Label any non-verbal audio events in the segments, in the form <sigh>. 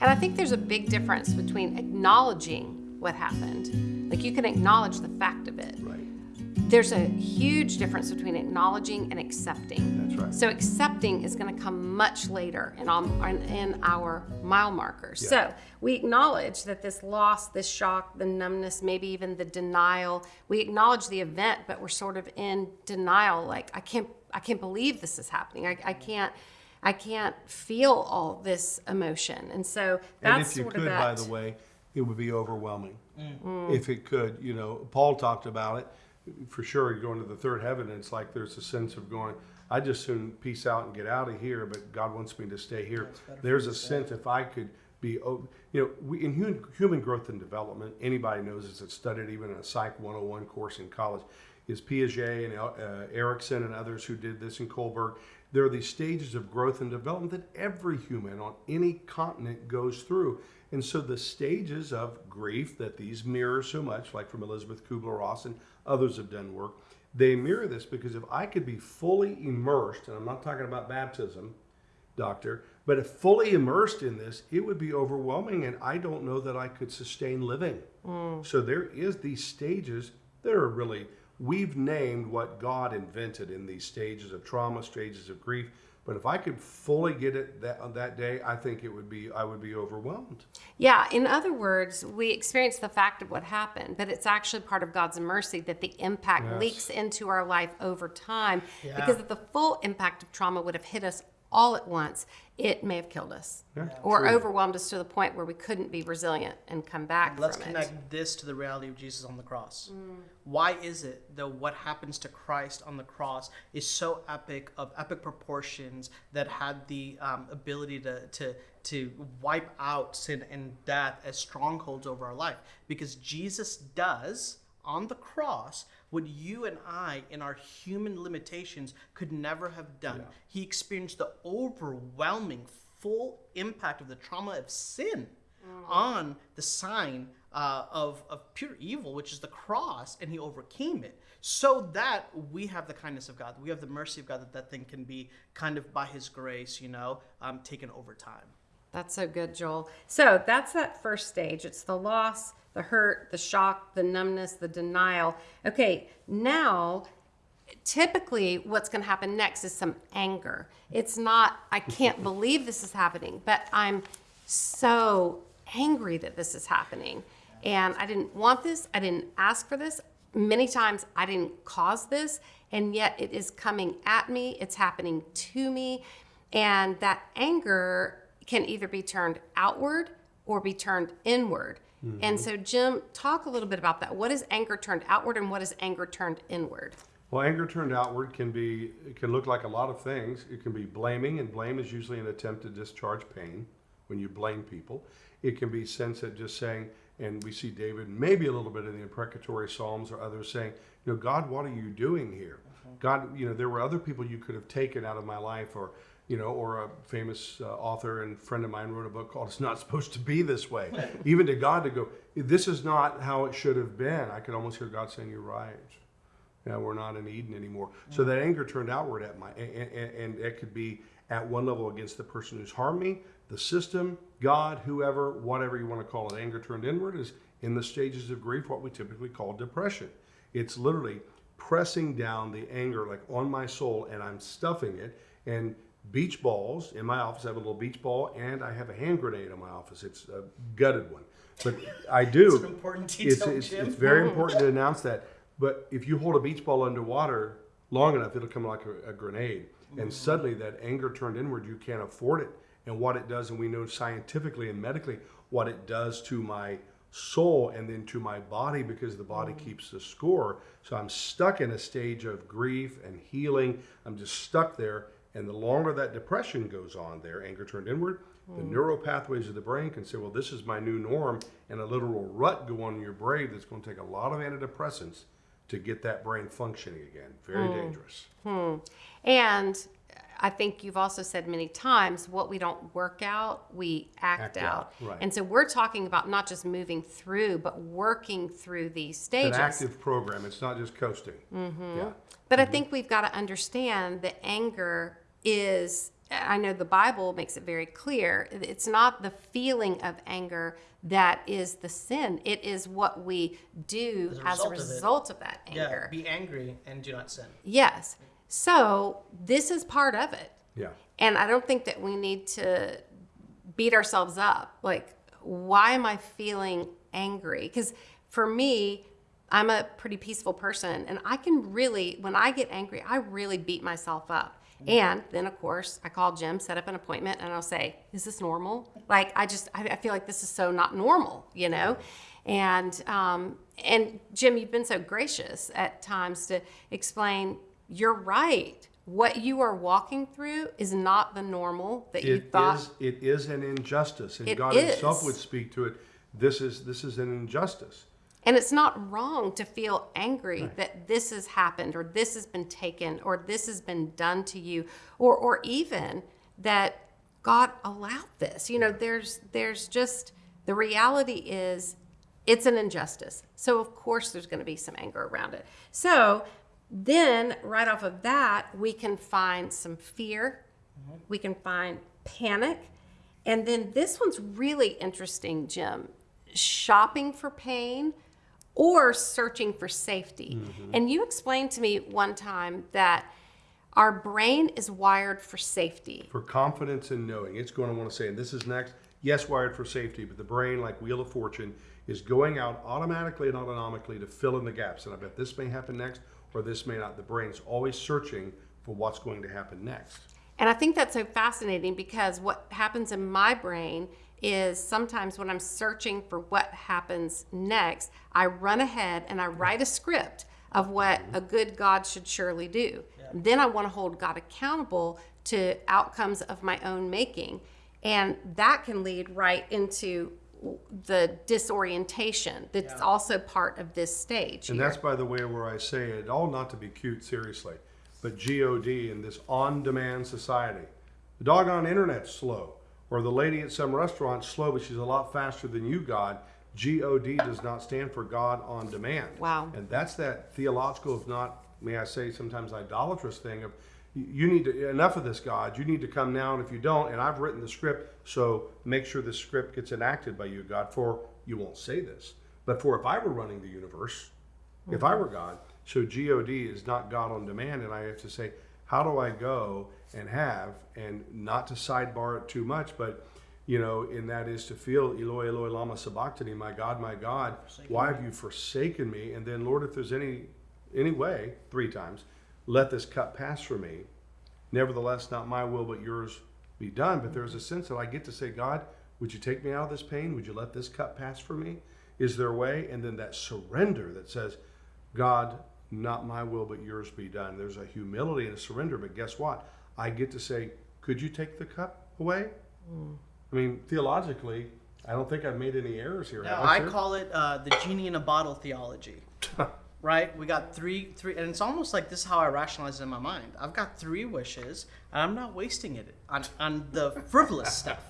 And I think there's a big difference between acknowledging what happened, like you can acknowledge the fact of it. Right. There's a huge difference between acknowledging and accepting. That's right. So accepting is going to come much later in, our- in our mile markers. Yeah. So we acknowledge that this loss, this shock, the numbness, maybe even the denial. We acknowledge the event, but we're sort of in denial. Like I can't, I can't believe this is happening. I, I can't, I can't feel all this emotion. And so that's And that's if you sort could, of by the way, it would be overwhelming. If it could, you know, Paul talked about it. For sure, going to the third heaven, it's like there's a sense of going. I just soon peace out and get out of here, but God wants me to stay here. There's a sense if I could be, you know, we, in human, human growth and development, anybody knows this. It's studied even in a Psych 101 course in college. Is Piaget and uh, Erikson and others who did this in Kohlberg. There are these stages of growth and development that every human on any continent goes through. And so the stages of grief that these mirror so much, like from Elisabeth Kubler-Ross and others have done work, they mirror this because if I could be fully immersed, and I'm not talking about baptism, doctor, but if fully immersed in this, it would be overwhelming, and I don't know that I could sustain living. Mm. So there is these stages that are really we've named what God invented in these stages of trauma, stages of grief. But if I could fully get it that on that day, I think it would be I would be overwhelmed. Yeah, in other words, we experience the fact of what happened, but it's actually part of God's mercy that the impact Yes. leaks into our life over time. Yeah. Because the full impact of trauma would have hit us all at once, it may have killed us Yeah, or true. overwhelmed us to the point where we couldn't be resilient and come back Let's from connect it. this to the reality of Jesus on the cross. Why is it that what happens to Christ on the cross is so epic, of epic proportions, that had the um, ability to, to, to wipe out sin and death as strongholds over our life? Because Jesus does on the cross what you and I, in our human limitations, could never have done. He experienced the overwhelming, full impact of the trauma of sin on the sign uh, of, of pure evil, which is the cross, and he overcame it. So that we have the kindness of God, we have the mercy of God, that that thing can be kind of by his grace, you know, um, taken over time. That's so good, Joel. So that's that first stage. It's the loss, the hurt, the shock, the numbness, the denial. Okay, now typically what's going to happen next is some anger. It's not, I can't <laughs> believe this is happening, but I'm so angry that this is happening. And I didn't want this, I didn't ask for this. Many times I didn't cause this, and yet it is coming at me, it's happening to me. And that anger can either be turned outward or be turned inward. Mm-hmm. And so, Jim, talk a little bit about that. What is anger turned outward and what is anger turned inward? Well, anger turned outward can be it can look like a lot of things. It can be blaming, and blame is usually an attempt to discharge pain when you blame people. It can be sense that just saying, and we see David maybe a little bit in the imprecatory psalms or others saying, you know, God, what are you doing here? Mm-hmm. God, you know, there were other people you could have taken out of my life, or you know, or a famous uh, author and friend of mine wrote a book called "It's Not Supposed to Be This Way." <laughs> Even to God to go, this is not how it should have been. I could almost hear God saying, "You're right." Yeah, we're not in Eden anymore. So that anger turned outward at my, and, and, and it could be at one level against the person who's harmed me, the system, God, whoever, whatever you want to call it. Anger turned inward is in the stages of grief, what we typically call depression. It's literally pressing down the anger like on my soul, and I'm stuffing it. And beach balls in my office, I have a little beach ball, and I have a hand grenade in my office. It's a gutted one, but <laughs> I do. It's an important detail, it's, Jim. it's very <laughs> important to announce that. But if you hold a beach ball underwater long enough, it'll come like a, a grenade. And mm-hmm. suddenly that anger turned inward, you can't afford it. And what it does, and we know scientifically and medically what it does to my soul and then to my body because the body mm. keeps the score. So I'm stuck in a stage of grief and healing. I'm just stuck there. And the longer that depression goes on there, anger turned inward, the neural pathways of the brain can say, well, this is my new norm, and a literal rut go on in your brain that's going to take a lot of antidepressants to get that brain functioning again. Very dangerous. And I think you've also said many times what we don't work out, we act, Act out. out, right. And so we're talking about not just moving through, but working through these It's stages. an active program. It's not just coasting. Mm -hmm. Yeah. But I think we've got to understand that anger is I know the Bible makes it very clear. It's not the feeling of anger that is the sin. It is what we do As a as a result of it. result of that Yeah, anger. be angry and do not sin. Yes. So this is part of it. Yeah. And I don't think that we need to beat ourselves up. Like, why am I feeling angry? Because for me, I'm a pretty peaceful person, and I can really, when I get angry, I really beat myself up. And then, of course, I call Jim, set up an appointment, and I'll say, Is this normal? Like, I just, I, I feel like this is so not normal, you know? And, um, and Jim, you've been so gracious at times to explain, You're right. What you are walking through is not the normal that you It thought. is, it is an injustice, and It God himself would speak to it. This is, this is an injustice. And it's not wrong to feel angry that this has happened or this has been taken or this has been done to you or or even that God allowed this. You know, there's there's just the reality is it's an injustice. So of course there's going to be some anger around it. So then right off of that, we can find some fear. Mm-hmm. We can find panic. And then this one's really interesting, Jim. Shopping for pain or searching for safety. Mm-hmm. And you explained to me one time that our brain is wired for safety. For confidence and knowing, it's going to want to say, and this is next, yes, wired for safety, but the brain, like Wheel of Fortune, is going out automatically and autonomically to fill in the gaps. And I bet this may happen next, or this may not. The brain's always searching for what's going to happen next. And I think that's so fascinating because what happens in my brain is sometimes when I'm searching for what happens next, I run ahead and I write a script of what a good God should surely do. Then I want to hold God accountable to outcomes of my own making. And that can lead right into the disorientation that's also part of this stage. And here. that's, by the way, where I say it all not to be cute, seriously, but God in this on demand society. The doggone internet's slow, or the lady at some restaurant's slow, but she's a lot faster than you, God. God does not stand for God on demand. Wow. And that's that theological, if not, may I say, sometimes idolatrous thing of you- you need to, enough of this, God. You need to come now, and if you don't, and I've written the script, so make sure the script gets enacted by you, God, for you won't say this. But for if I were running the universe, if I were God, so God is not God on demand, and I have to say, how do I go and have, and not to sidebar it too much, but you know, and that is to feel Eloi, Eloi, lama sabachthani, my God, my God, why have you forsaken me? And then, Lord, if there's any any way, three times, let this cup pass from me. Nevertheless, not my will, but yours be done. But there's a sense that I get to say, God, would you take me out of this pain? Would you let this cup pass from me? Is there a way? And then that surrender that says, God, not my will, but yours be done. There's a humility and a surrender. But guess what? I get to say, could you take the cup away? I mean, theologically, I don't think I've made any errors here. No, have I call it uh, the genie in a bottle theology. <laughs> right? We got three, three, and it's almost like this is how I rationalize it in my mind. I've got three wishes, and I'm not wasting it on on the frivolous stuff.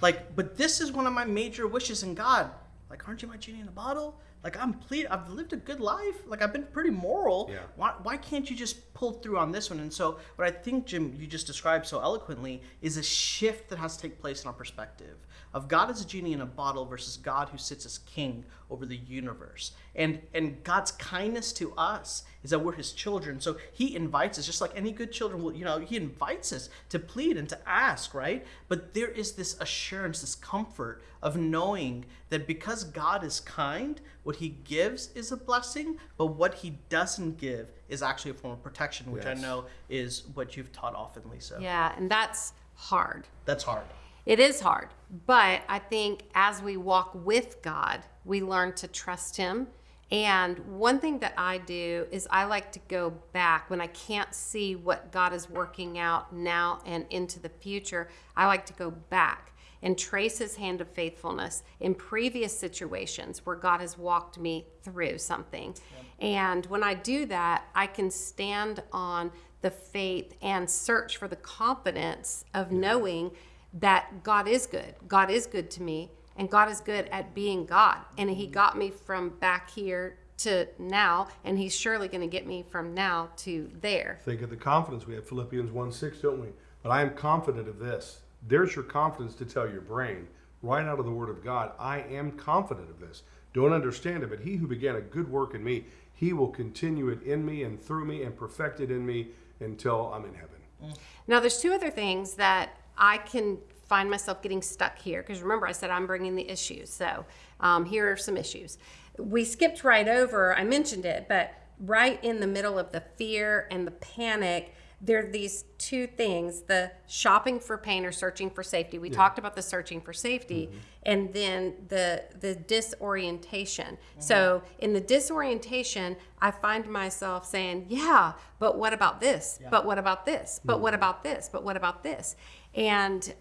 Like, but this is one of my major wishes in God. Like, aren't you my genie in a bottle? Like, I'm plead. I've lived a good life. Like, I've been pretty moral. Yeah. Why, why can't you just pull through on this one? And so, what I think, Jim, you just described so eloquently is a shift that has to take place in our perspective of God as a genie in a bottle versus God who sits as king over the universe. And and God's kindness to us is that we're his children. So he invites us, just like any good children will, you know, he invites us to plead and to ask, right? But there is this assurance, this comfort of knowing that because God is kind, what he gives is a blessing, but what he doesn't give is actually a form of protection, which I know is what you've taught often, Lisa. yeah, and that's hard. That's hard. It is hard, but I think as we walk with God, we learn to trust Him. And one thing that I do is I like to go back when I can't see what God is working out now and into the future. I like to go back and trace His hand of faithfulness in previous situations where God has walked me through something. And when I do that, I can stand on the faith and search for the confidence of knowing that God is good. God is good to me, and God is good at being God. And He got me from back here to now, and He's surely going to get me from now to there. Think of the confidence we have. Philippians 1 6, don't we? But I am confident of this. There's your confidence to tell your brain, right out of the Word of God, I am confident of this. Don't understand it, but he who began a good work in me, he will continue it in me and through me and perfect it in me until I'm in heaven. Mm. Now, there's two other things that I can find myself getting stuck here because remember, I said I'm bringing the issues. So um, here are some issues. We skipped right over, I mentioned it, but right in the middle of the fear and the panic, there are these two things the shopping for pain or searching for safety. We talked about the searching for safety mm-hmm. and then the the disorientation. Mm-hmm. So in the disorientation, I find myself saying, "Yeah, but what about this? But what about this? But what mm-hmm. about this? But what about this?" And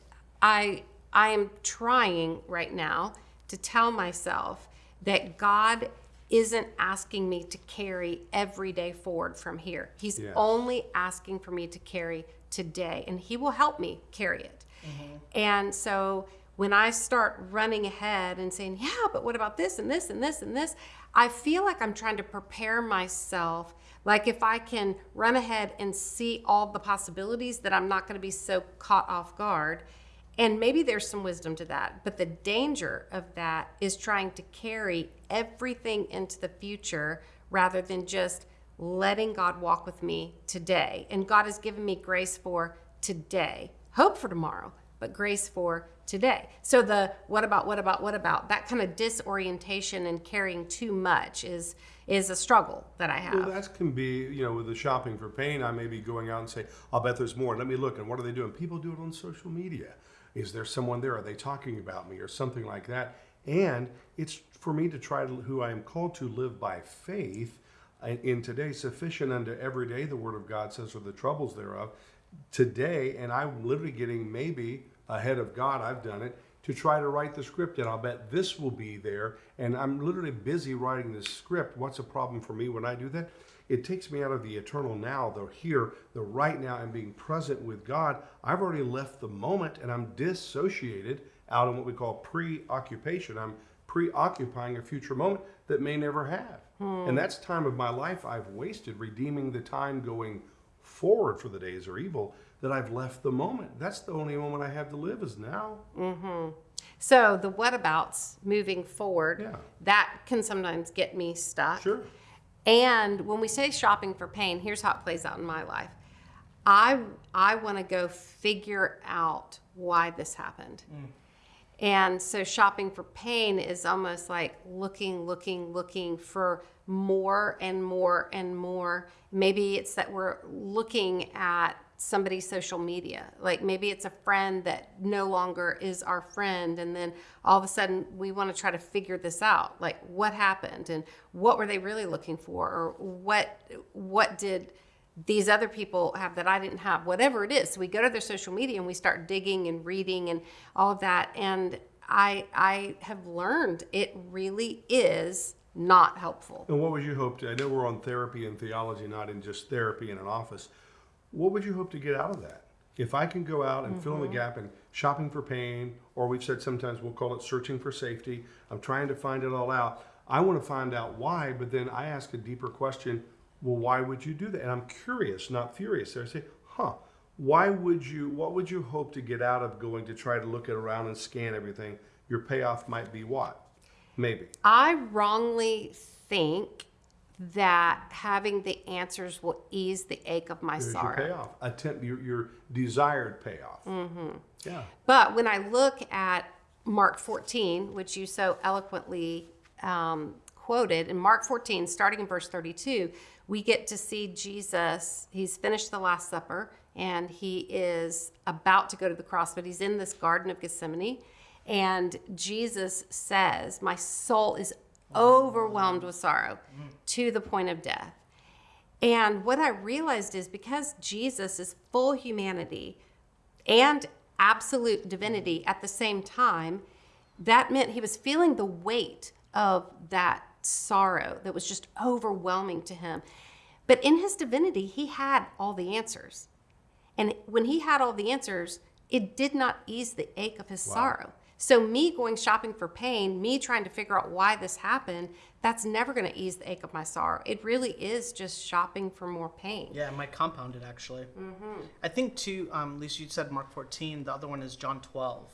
I I am trying right now to tell myself that God isn't asking me to carry every day forward from here. He's Yes. only asking for me to carry today, and He will help me carry it. Mm-hmm. And so when I start running ahead and saying, yeah, but what about this and this and this and this, I feel like I'm trying to prepare myself. Like if I can run ahead and see all the possibilities, that I'm not going to be so caught off guard. And maybe there's some wisdom to that. But the danger of that is trying to carry everything into the future rather than just letting God walk with me today. And God has given me grace for today, hope for tomorrow, but grace for today. So the what about, what about, what about, that kind of disorientation and carrying too much is is a struggle that I have. Well, that can be, you know, with the shopping for pain, I may be going out and say, I'll bet there's more. Let me look. And what are they doing? People do it on social media. Is there someone there? Are they talking about me or something like that? And it's for me to try to, who I am called to live by faith in- in today, sufficient unto every day, the word of God says, or the troubles thereof. Today, and I'm literally getting maybe ahead of God, I've done it, to try to write the script and I'll bet this will be there. And I'm literally busy writing this script. What's a problem for me when I do that? It takes me out of the eternal now, the here, the right now, and being present with God. I've already left the moment and I'm dissociated out in what we call preoccupation. I'm preoccupying a future moment that may never have. Hmm. And that's time of my life I've wasted redeeming the time going forward for the days are evil that I've left the moment. That's the only moment I have to live is now. Mm-hmm. So the whatabouts moving forward, Yeah. that can sometimes get me stuck. Sure. And when we say shopping for pain, here's how it plays out in my life. I I want to go figure out why this happened. Mm. And so shopping for pain is almost like looking, looking, looking for more and more and more. Maybe it's that we're looking at somebody's social media. Like maybe it's a friend that no longer is our friend. And then all of a sudden we want to try to figure this out. Like what happened and what were they really looking for? Or what what did these other people have that I didn't have, whatever it is. So we go to their social media and we start digging and reading and all of that. And I I have learned it really is not helpful. And what would you hope? I know we're on therapy and theology, not in just therapy in an office. What would you hope to get out of that? If I can go out and fill in the mm-hmm. gap and shopping for pain, or we've said sometimes we'll call it searching for safety, I'm trying to find it all out. I want to find out why, but then I ask a deeper question well, why would you do that? And I'm curious, not furious. So I say, huh, why would you, what would you hope to get out of going to try to look it around and scan everything? Your payoff might be what? Maybe. I wrongly think that having the answers will ease the ache of my There's your sorrow. payoff. Attempt your, your desired payoff. Mm-hmm. Yeah. But when I look at Mark 14, which you so eloquently um, quoted, in Mark 14, starting in verse 32, we get to see Jesus. He's finished the Last Supper and he is about to go to the cross, but he's in this Garden of Gethsemane. And Jesus says, My soul is overwhelmed with sorrow to the point of death. And what I realized is because Jesus is full humanity and absolute divinity at the same time, that meant he was feeling the weight of that sorrow that was just overwhelming to him. But in his divinity, he had all the answers. And when he had all the answers, it did not ease the ache of his sorrow. So, me going shopping for pain, me trying to figure out why this happened, that's never going to ease the ache of my sorrow. It really is just shopping for more pain. Yeah, it might compound it actually. Mm-hmm. I think too, um, Lisa, you said Mark 14. The other one is John 12.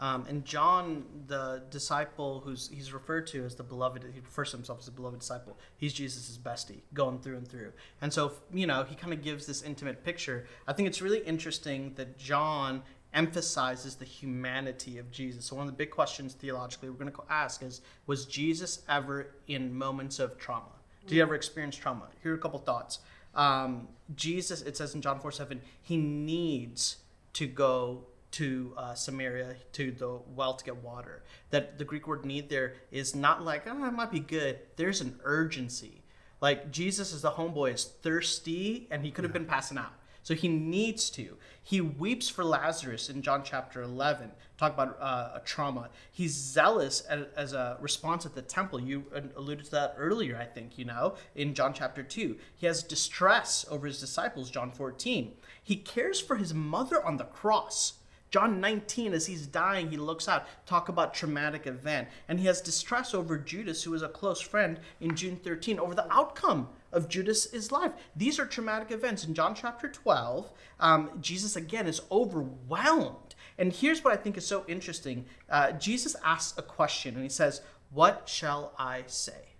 Um, and John, the disciple who's he's referred to as the beloved, he refers to himself as the beloved disciple. He's Jesus' bestie, going through and through. And so, you know, he kind of gives this intimate picture. I think it's really interesting that John emphasizes the humanity of Jesus. So one of the big questions theologically we're going to ask is, was Jesus ever in moments of trauma? Did he ever experience trauma? Here are a couple thoughts. Um, Jesus, it says in John 4 7, he needs to go to uh, Samaria to the well to get water. That the Greek word need there is not like, oh, it might be good. There's an urgency. Like Jesus is the homeboy is thirsty and he could have been passing out. So he needs to. He weeps for Lazarus in John chapter 11. Talk about uh, a trauma. He's zealous as, as a response at the temple. You alluded to that earlier, I think, you know, in John chapter 2. He has distress over his disciples, John 14. He cares for his mother on the cross. John 19, as he's dying, he looks out, talk about traumatic event. And he has distress over Judas, who is a close friend in John 13, over the outcome of Judas is life. These are traumatic events. In John chapter 12, um, Jesus again is overwhelmed. And here's what I think is so interesting uh, Jesus asks a question, and he says, What shall I say?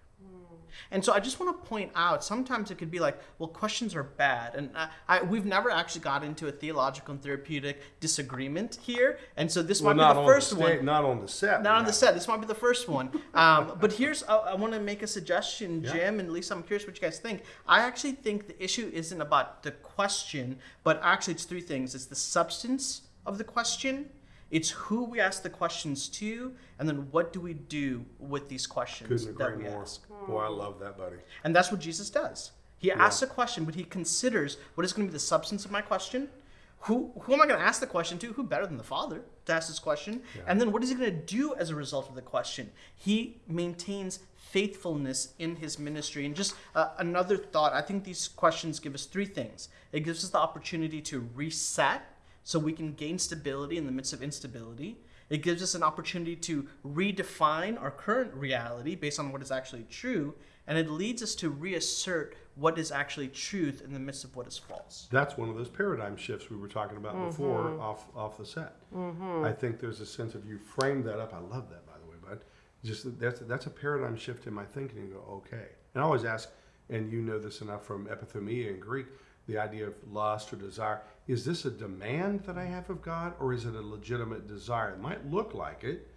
And so I just want to point out sometimes it could be like, well, questions are bad. And I, I, we've never actually got into a theological and therapeutic disagreement here. And so this Well, might not be the first the one. Not on the set. Not on the set. This might be the first one. <laughs> Um, but here's, I, I want to make a suggestion, Yeah. Jim and Lisa. I'm curious what you guys think. I actually think the issue isn't about the question, but actually it's three things. It's the substance of the question, it's who we ask the questions to, and then what do we do with these questions that we more. ask. Boy, I love that, buddy. And that's what Jesus does. He asks a question, but he considers what is going to be the substance of my question. Who, who am I going to ask the question to? Who better than the Father to ask this question? And then what is he going to do as a result of the question? He maintains faithfulness in his ministry. And just uh, another thought I think these questions give us three things it gives us the opportunity to reset so we can gain stability in the midst of instability. It gives us an opportunity to redefine our current reality based on what is actually true, and it leads us to reassert what is actually truth in the midst of what is false. That's one of those paradigm shifts we were talking about before mm-hmm. off off the set. Mm-hmm. I think there's a sense of you framed that up. I love that, by the way, bud. Just that- that's that's a paradigm shift in my thinking. And go, okay. And I always ask, and you know this enough from epithymia in Greek, the idea of lust or desire. Is this a demand that I have of God, or is it a legitimate desire? It might look like it,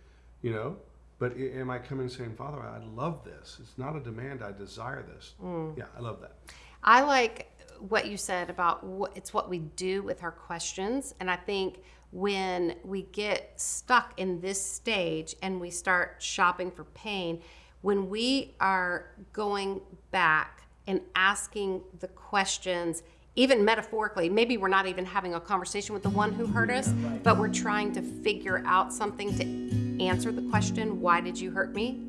you know, but am I coming saying, Father, I love this. It's not a demand. I desire this. Mm. Yeah, I love that. I like what you said about what it's what we do with our questions. And I think when we get stuck in this stage and we start shopping for pain, when we are going back and asking the questions, even metaphorically, maybe we're not even having a conversation with the one who hurt us, but we're trying to figure out something to answer the question, Why did you hurt me?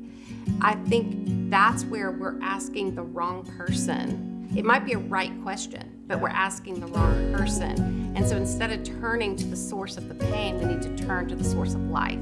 I think that's where we're asking the wrong person. It might be a right question, but we're asking the wrong person. And so instead of turning to the source of the pain, we need to turn to the source of life.